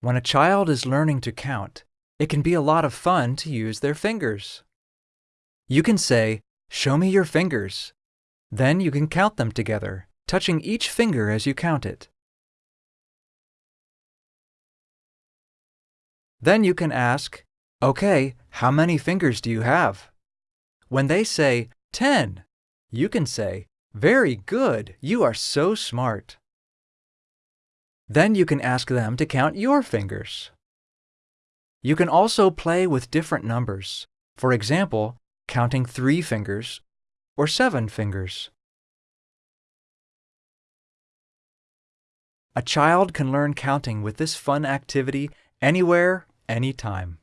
When a child is learning to count, it can be a lot of fun to use their fingers. You can say, Show me your fingers. Then you can count them together, touching each finger as you count it. Then you can ask, Okay, how many fingers do you have? When they say, 10, you can say, Very good, you are so smart. Then you can ask them to count your fingers. You can also play with different numbers. For example, counting three fingers or seven fingers. A child can learn counting with this fun activity anywhere, anytime.